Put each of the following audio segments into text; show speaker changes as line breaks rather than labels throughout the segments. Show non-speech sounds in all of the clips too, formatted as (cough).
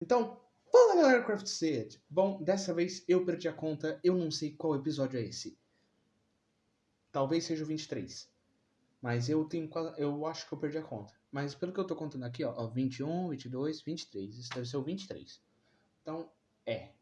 Então, fala galera Craft Set. Bom, dessa vez eu perdi a conta, eu não sei qual episódio é esse. Talvez seja o 23. Mas eu tenho eu acho que eu perdi a conta. Mas pelo que eu tô contando aqui, ó, ó 21, 22, 23. Isso deve ser o 23. Então, é.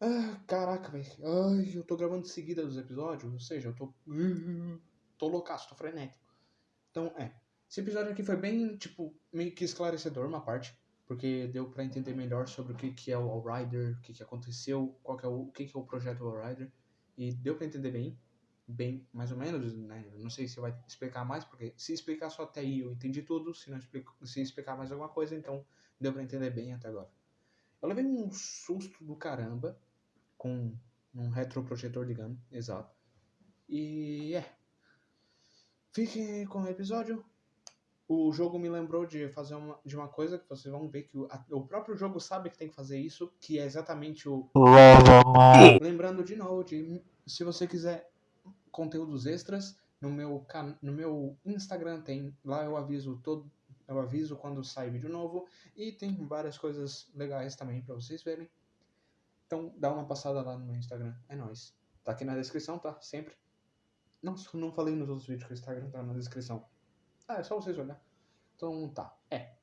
Ah, caraca, velho. Ai, eu tô gravando seguida dos episódios, ou seja, eu tô. (laughs) Tô loucaço, tô frenético. Então, é. Esse episódio aqui foi bem, tipo, meio que esclarecedor, uma parte porque deu para entender melhor sobre o que, que é o Allrider, o que, que aconteceu, qual que é o, o que, que é o projeto Allrider, e deu para entender bem, bem, mais ou menos, né? Não sei se vai explicar mais, porque se explicar só até aí eu entendi tudo, se não explico, se explicar mais alguma coisa, então deu para entender bem até agora. Eu levei um susto do caramba com um retroprojetor ligando, exato. E é. Fiquem com o episódio o jogo me lembrou de fazer uma, de uma coisa que vocês vão ver que o, a, o próprio jogo sabe que tem que fazer isso, que é exatamente o. Lembrando de novo, de, se você quiser conteúdos extras, no meu, no meu Instagram tem. Lá eu aviso todo. Eu aviso quando sai vídeo novo. E tem várias coisas legais também para vocês verem. Então dá uma passada lá no meu Instagram. É nóis. Tá aqui na descrição, tá? Sempre. Não, não falei nos outros vídeos que o Instagram tá na descrição. Ah, é só vocês olhar. Então tá. É.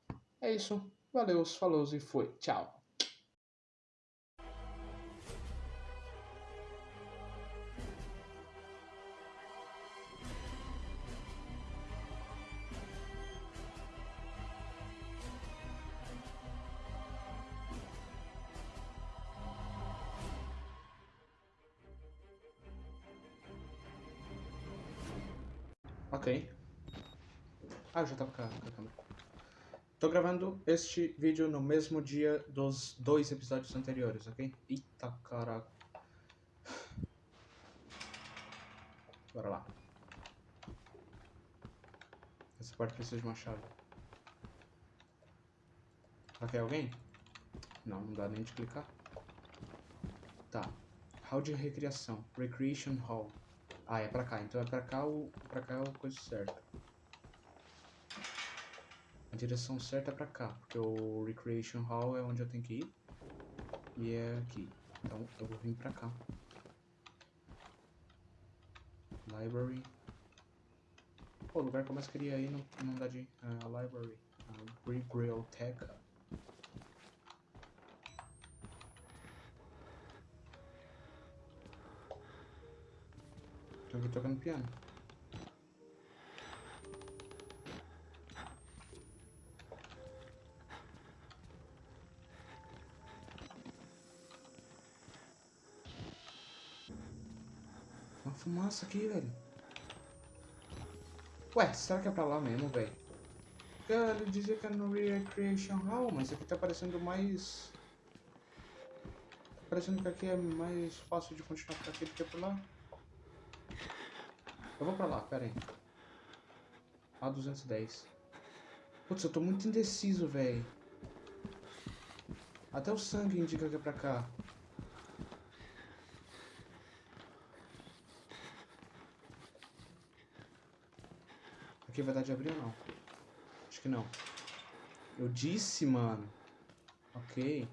É isso. Valeu, falou e foi. Tchau. Ok. Ah, já tava com a, câmera. Tô gravando este vídeo no mesmo dia dos dois episódios anteriores, ok? Eita caraca. Bora lá. Essa parte precisa de uma chave. Aqui é alguém? Não, não dá nem de clicar. Tá. Hall de recriação. Recreation Hall. Ah, é pra cá. Então é pra cá o. Pra cá é a coisa certa direção certa é pra cá, porque o Recreation Hall é onde eu tenho que ir. E é aqui. Então eu vou vir pra cá. Library. Pô, o lugar que eu mais queria ir não, não dá de... Uh, a library. A Biblioteca. Tô aqui tocando piano. Fumaça aqui, velho. Ué, será que é pra lá mesmo, velho? Cara, dizia que era no Recreation Hall, mas aqui tá parecendo mais... Tá parecendo que aqui é mais fácil de continuar por aqui do que por lá. Eu vou pra lá, pera aí. A210. Putz, eu tô muito indeciso, velho. Até o sangue indica que é pra cá. Aqui vai dar de abrir ou não? Acho que não. Eu disse, mano. Ok.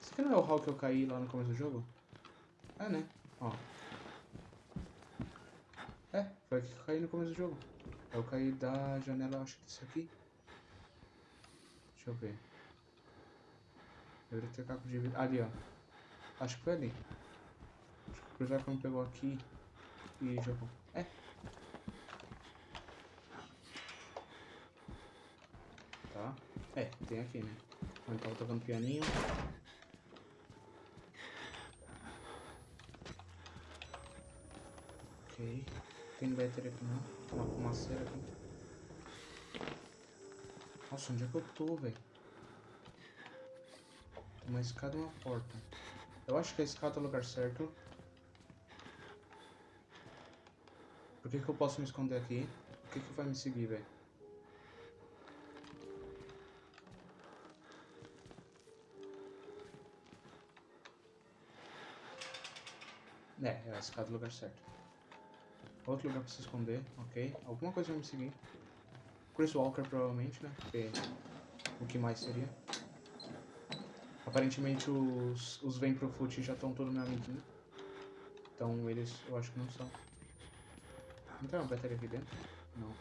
Esse aqui não é o hall que eu caí lá no começo do jogo? É, né? Ó. É, foi aqui que eu caí no começo do jogo. Eu caí da janela, acho que desse aqui. Deixa eu ver. Deveria ter caco de vidro. Ali, ó. Acho que foi ali. Acho que o Cruzar não pegou aqui e jogou. É, tá? É, tem aqui, né? Então tava tocando pianinho. Ok. Tem bateria aqui não. Tem uma fumaceira aqui. Nossa, onde é que eu tô, velho? Uma escada e uma porta. Eu acho que a escada é o lugar certo. Por que, que eu posso me esconder aqui? O que, que vai me seguir, velho? É, é a escada do lugar certo. Outro lugar pra se esconder, ok. Alguma coisa vai me seguir. Chris Walker, provavelmente, né? Porque que mais seria? Aparentemente os, os Vem Pro Foot já estão todos meu amiguinho. Então eles eu acho que não são. Não tem uma bateria aqui dentro? Não.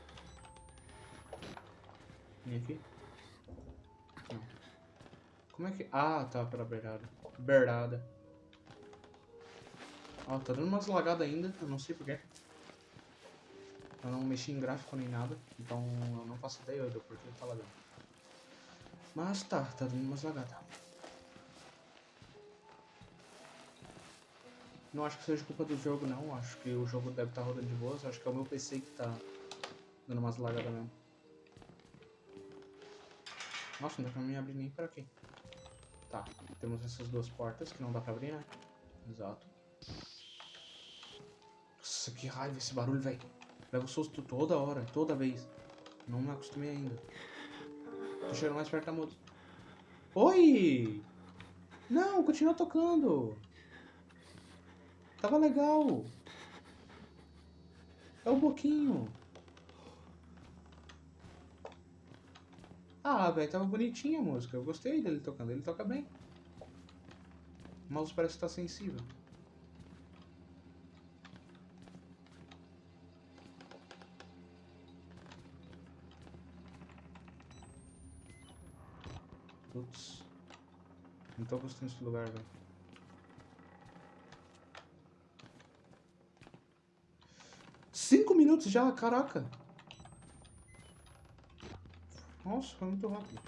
Nem aqui? Não. Como é que. Ah, tá, pela beirada. Beirada. Ó, tá dando umas lagadas ainda, eu não sei porquê. Eu não mexi em gráfico nem nada, então eu não faço ideia do porquê tá lagando. Mas tá, tá dando umas lagadas. Não acho que seja culpa do jogo não, acho que o jogo deve estar tá rodando de boas, acho que é o meu PC que tá dando umas lagadas mesmo. Nossa, não dá pra me abrir nem por aqui. Tá, temos essas duas portas que não dá pra abrir, né? Exato. Nossa, que raiva esse barulho, velho. Levo susto toda hora, toda vez. Não me acostumei ainda. Tô chegando mais perto da música. Oi! Não, continua tocando. Tava legal. É o Boquinho. Ah, velho, tava bonitinha a música. Eu gostei dele tocando. Ele toca bem. O mouse parece estar tá sensível. Putz. Não tô gostando desse lugar, velho. Minutos já? Caraca. Nossa, foi muito rápido.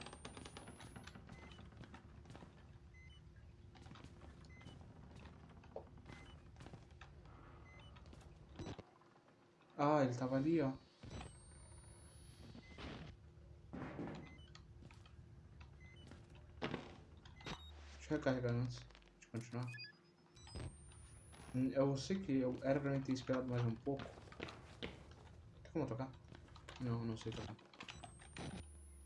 Ah, ele tava ali, ó. Deixa eu recarregar antes de continuar. Hum, eu sei que eu era pra mim ter esperado mais um pouco. Como tocar? Não, não sei tocar.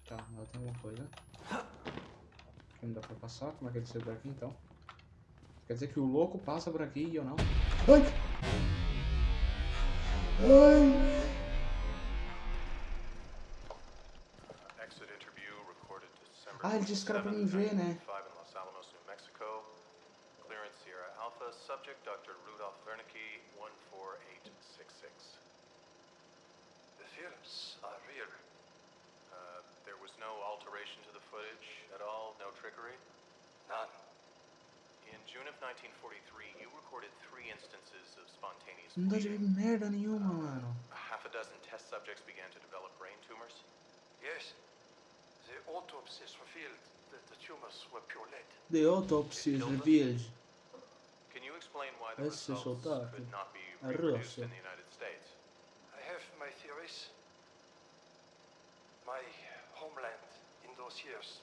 Tá, ela tem alguma coisa. Aqui não dá pra passar. Como é que ele saiu por aqui então? Quer dizer que o louco passa por aqui e eu não? Ai! Ai! Ah, ele disse que era pra mim ver, né? subject Dr. Rudolf Wernicke, 14866.
The films are real.
Uh, there was no alteration to the footage at all? No trickery?
None.
In June of 1943, you recorded three instances of spontaneous
Não dá de merda nenhuma, mano.
Half a dozen test subjects began to develop brain tumors?
Yes. The autopsies revealed that the tumors were pure lead.
The autopsies revealed Can you
explain why the Esse results could not be reproduced in the United States?
My theories. My homeland in those years.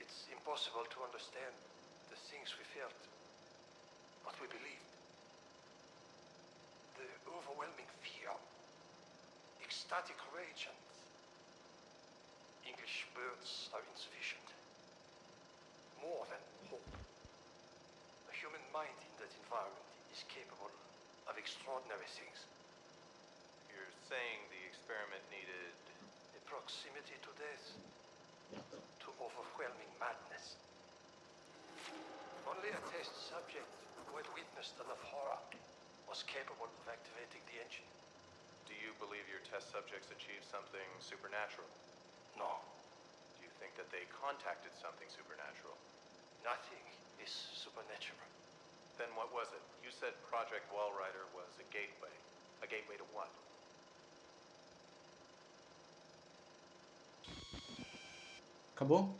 It's impossible to understand the things we felt, what we believed. The overwhelming fear, ecstatic rage and English words are insufficient. More than hope A human mind in that environment is capable of extraordinary things.
Saying the experiment needed...
A proximity to death. To overwhelming madness. Only a test subject who had witnessed enough horror was capable of activating the engine.
Do you believe your test subjects achieved something supernatural?
No.
Do you think that they contacted something supernatural?
Nothing is supernatural.
Then what was it? You said Project Wallrider was a gateway. A gateway to what?
Acabou?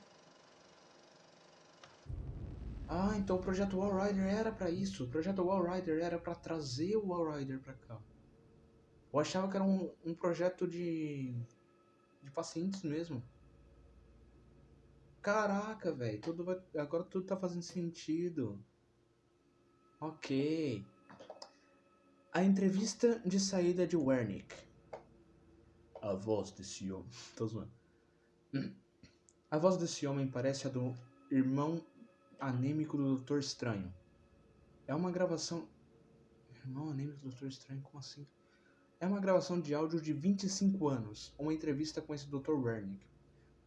Ah, então o projeto Wallrider era para isso. O projeto Wallrider era para trazer o Wallrider para cá. Eu achava que era um, um projeto de de pacientes mesmo. Caraca, velho, tudo vai... agora tudo tá fazendo sentido. Ok. A entrevista de saída de Wernick. A voz desse homem. (laughs) Tô zoando. A voz desse homem parece a do irmão anêmico do Doutor Estranho. É uma gravação. Irmão anêmico do Doutor Estranho? Como assim? É uma gravação de áudio de 25 anos. Uma entrevista com esse Dr. Wernick.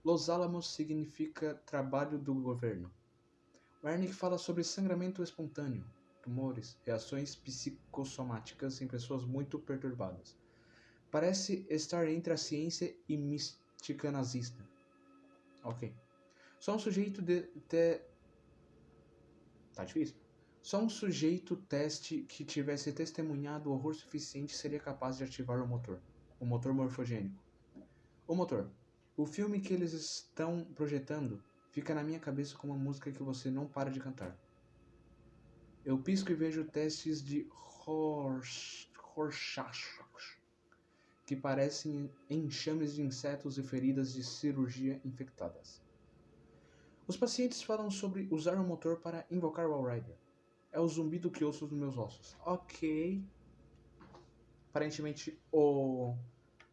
Los Alamos significa trabalho do governo. Wernick fala sobre sangramento espontâneo, tumores, reações psicossomáticas em pessoas muito perturbadas. Parece estar entre a ciência e mística nazista. Ok. Só um sujeito de. de... Tá difícil. Só um sujeito teste que tivesse testemunhado o horror suficiente seria capaz de ativar o motor. O motor morfogênico. O motor. O filme que eles estão projetando fica na minha cabeça como uma música que você não para de cantar. Eu pisco e vejo testes de Rorschach que parecem enxames de insetos e feridas de cirurgia infectadas. Os pacientes falam sobre usar o motor para invocar o Rider. É o zumbido que ouço nos meus ossos. Ok. Aparentemente o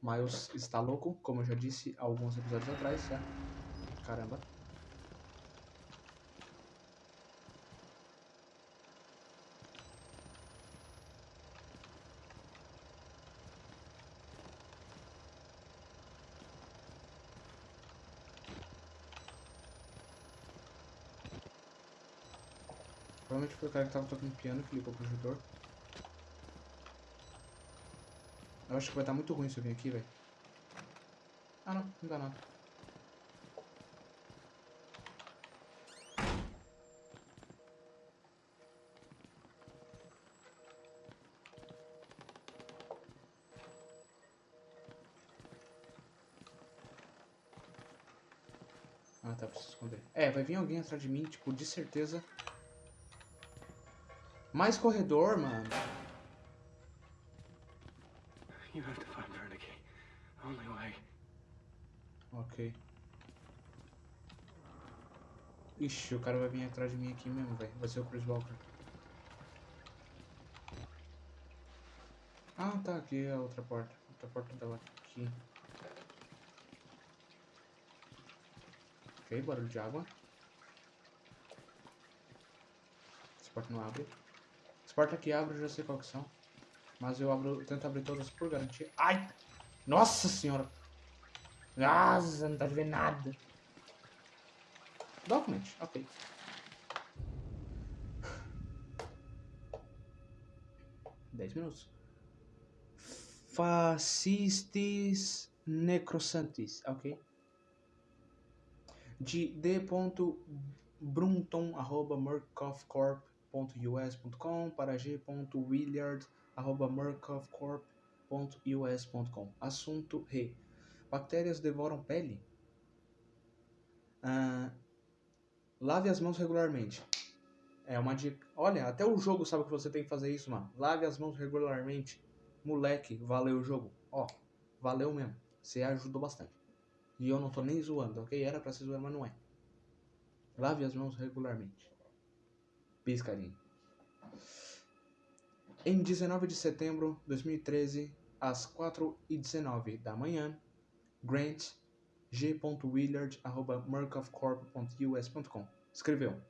Miles está louco, como eu já disse alguns episódios atrás, já. Caramba. Provavelmente foi o cara que tava tocando piano que ligou o projetor. Eu acho que vai estar muito ruim se eu vir aqui, velho. Ah, não. Não dá nada. Ah, tá, preciso esconder. É, vai vir alguém atrás de mim, tipo, de certeza mais corredor, mano. You have to find Vernicky. Only way. Ok. Ixi, o cara vai vir atrás de mim aqui mesmo, velho. Vai ser o Chris Walker. Ah, tá. Aqui é a outra porta. A outra porta tava aqui. Ok, barulho de água. Essa porta não abre. As portas que abro já sei qual que são. Mas eu abro, tento abrir todas por garantia. Ai! Nossa senhora! Nossa, não tá vendo nada. Document, ok. Dez minutos. Fascistes necrosantes, ok? De d.brunton, g.us.com para g.willard.murkovcorp.us.com. Assunto Re. Bactérias devoram pele? Ah, lave as mãos regularmente. É uma dica. Olha, até o jogo sabe que você tem que fazer isso, mano. Lave as mãos regularmente. Moleque, valeu o jogo. Ó, valeu mesmo. Você ajudou bastante. E eu não tô nem zoando, ok? Era pra se zoar, mas não é. Lave as mãos regularmente. Piscarinho. Em 19 de setembro de 2013, às 4h19 da manhã, Grant g.willard.murkoffcorp.us.com escreveu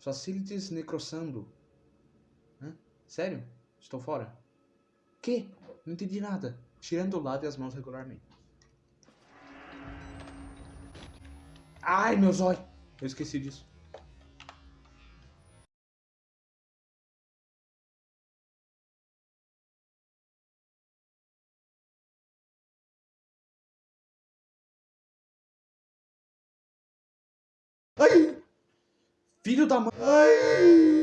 Facilities necrossando. Hã? Sério? Estou fora? Que? Não entendi nada. Tirando o lado e as mãos regularmente. Ai, meu zóio! Eu esqueci disso. Filho da mãe. Ai!